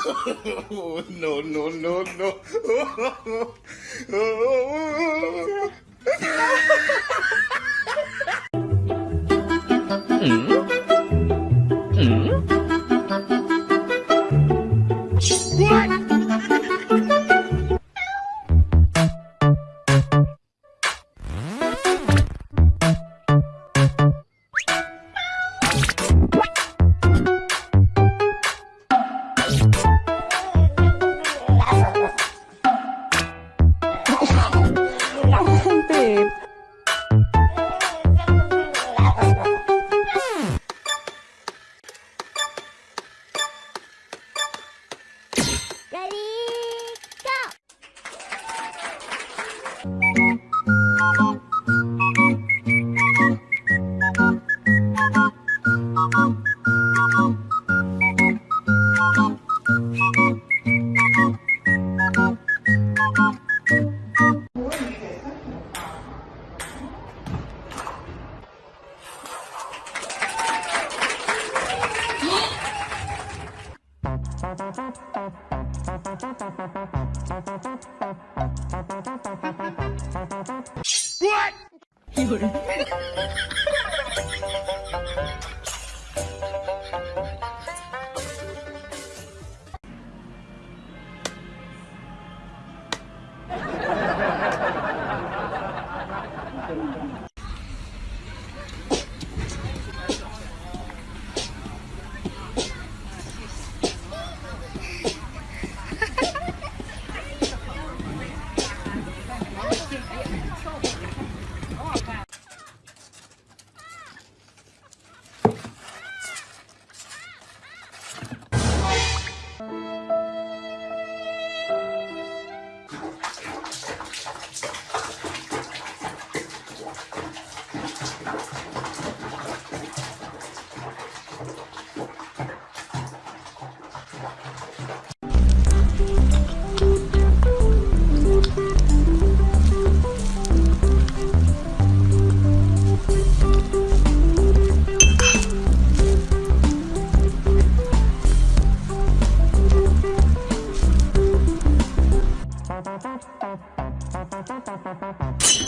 no, no, no, no. Oh, oh, mm. Mm. What? 有人。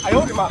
哎呦我的妈！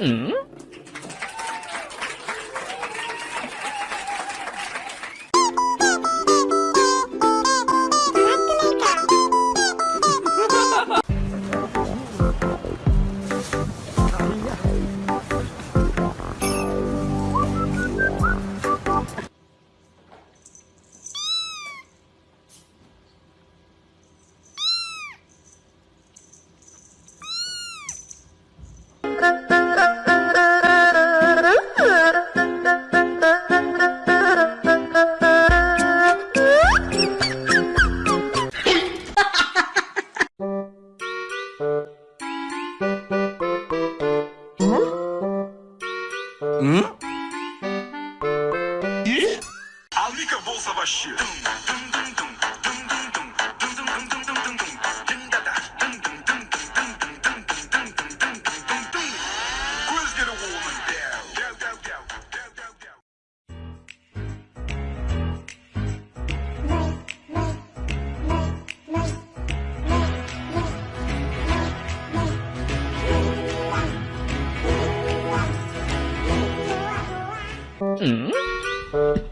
嗯。嗯。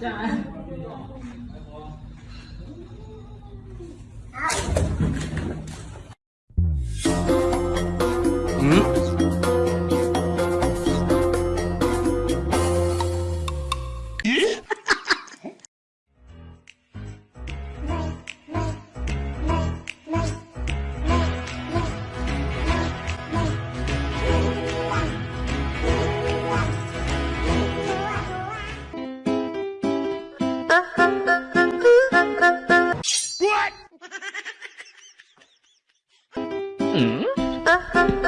Trời 嗯。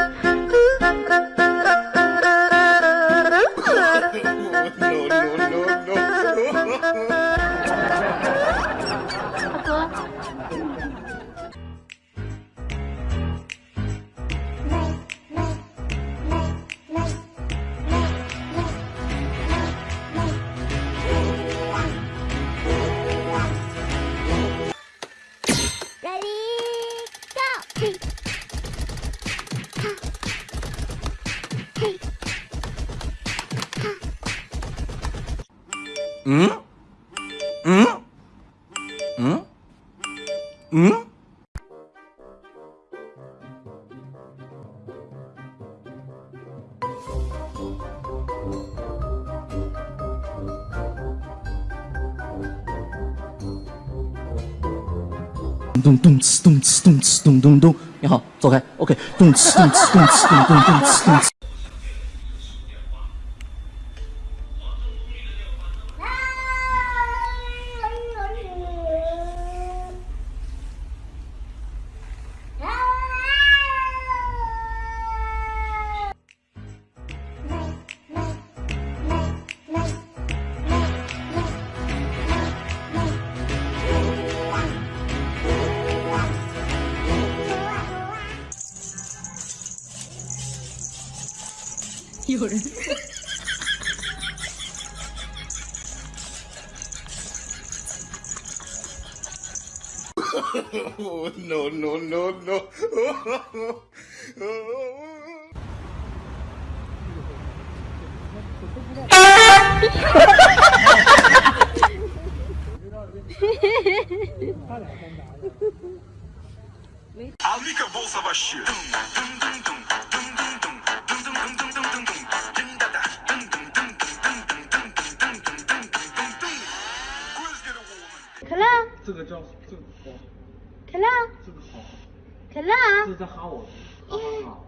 嗯嗯嗯嗯。咚咚哧咚哧咚哧咚咚咚，你好，走开，OK，咚哧咚哧咚哧咚咚咚哧咚哧。有人。oh, no, no, no, no. Amiga bolsa baixinha. 可 个叫这个好，可乐，这个好，可乐，这是在哈我，哈哈哈。